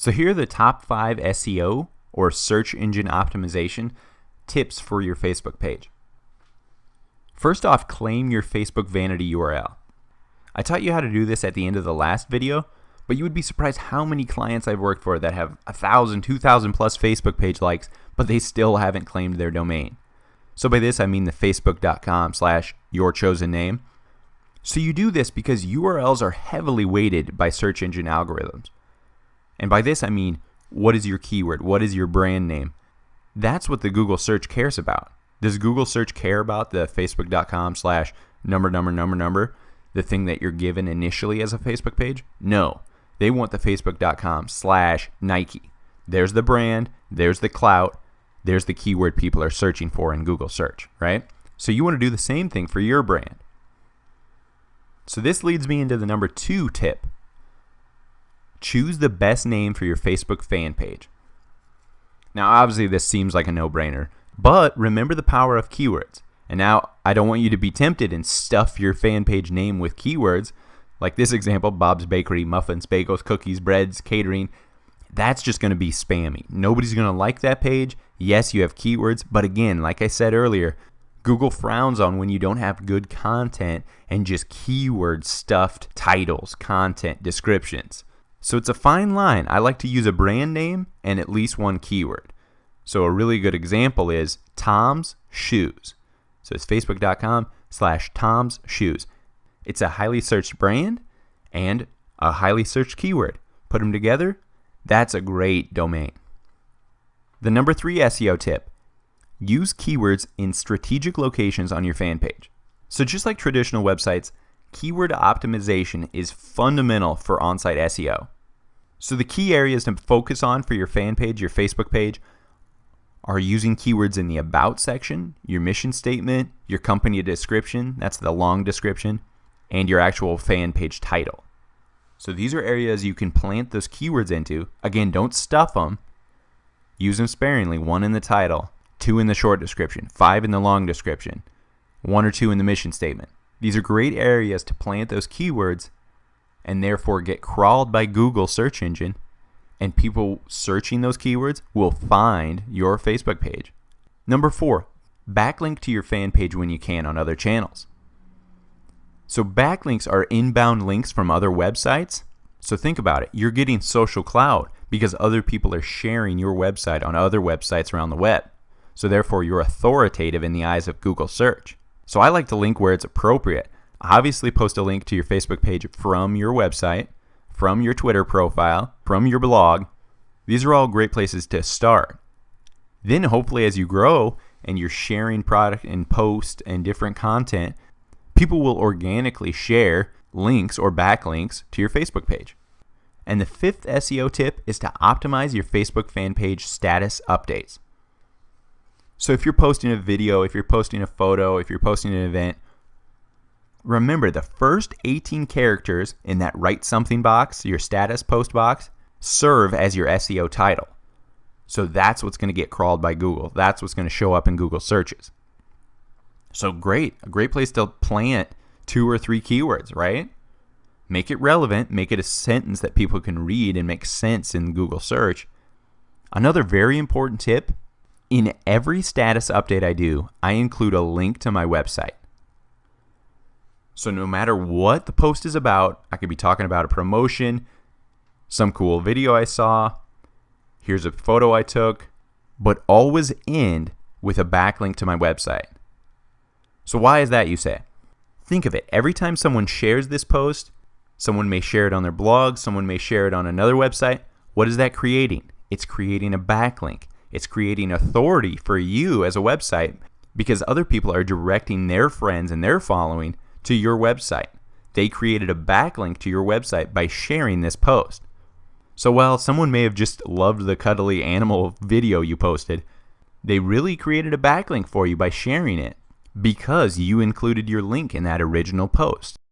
So here are the top 5 SEO or search engine optimization tips for your Facebook page. First off, claim your Facebook vanity URL. I taught you how to do this at the end of the last video, but you would be surprised how many clients I've worked for that have a thousand, two thousand plus Facebook page likes, but they still haven't claimed their domain. So by this I mean the facebook.com slash your chosen name. So you do this because URLs are heavily weighted by search engine algorithms. And by this I mean what is your keyword? What is your brand name? That's what the Google search cares about. Does Google search care about the facebook.com slash number number number number, the thing that you're given initially as a Facebook page? No. They want the facebook.com slash Nike. There's the brand, there's the clout, there's the keyword people are searching for in Google search, right? So you want to do the same thing for your brand. So this leads me into the number two tip. Choose the best name for your Facebook fan page. Now, obviously, this seems like a no brainer, but remember the power of keywords. And now, I don't want you to be tempted and stuff your fan page name with keywords, like this example Bob's Bakery, muffins, bagels, cookies, breads, catering. That's just going to be spammy. Nobody's going to like that page. Yes, you have keywords, but again, like I said earlier, Google frowns on when you don't have good content and just keyword stuffed titles, content, descriptions. So it's a fine line. I like to use a brand name and at least one keyword. So a really good example is Tom's Shoes. So it's facebook.com slash Tom's Shoes. It's a highly searched brand and a highly searched keyword. Put them together, that's a great domain. The number three SEO tip use keywords in strategic locations on your fan page. So, just like traditional websites, keyword optimization is fundamental for on site SEO. So, the key areas to focus on for your fan page, your Facebook page, are using keywords in the About section, your mission statement, your company description that's the long description and your actual fan page title. So, these are areas you can plant those keywords into. Again, don't stuff them, use them sparingly one in the title, two in the short description, five in the long description, one or two in the mission statement. These are great areas to plant those keywords and therefore get crawled by Google search engine and people searching those keywords will find your Facebook page. Number four, backlink to your fan page when you can on other channels. So backlinks are inbound links from other websites. So think about it. You're getting social cloud because other people are sharing your website on other websites around the web. So therefore you're authoritative in the eyes of Google search. So I like to link where it's appropriate. Obviously post a link to your Facebook page from your website from your Twitter profile, from your blog. These are all great places to start. Then, hopefully, as you grow and you're sharing product and post and different content, people will organically share links or backlinks to your Facebook page. And the fifth SEO tip is to optimize your Facebook fan page status updates. So if you're posting a video, if you're posting a photo, if you're posting an event, Remember, the first 18 characters in that write something box, your status post box, serve as your SEO title. So that's what's going to get crawled by Google. That's what's going to show up in Google searches. So great, a great place to plant two or three keywords, right? Make it relevant, make it a sentence that people can read and make sense in Google search. Another very important tip in every status update I do, I include a link to my website. So no matter what the post is about, I could be talking about a promotion, some cool video I saw, here's a photo I took, but always end with a backlink to my website. So why is that, you say? Think of it. Every time someone shares this post, someone may share it on their blog, someone may share it on another website. What is that creating? It's creating a backlink. It's creating authority for you as a website because other people are directing their friends and their following to your website. They created a backlink to your website by sharing this post. So while someone may have just loved the cuddly animal video you posted, they really created a backlink for you by sharing it because you included your link in that original post.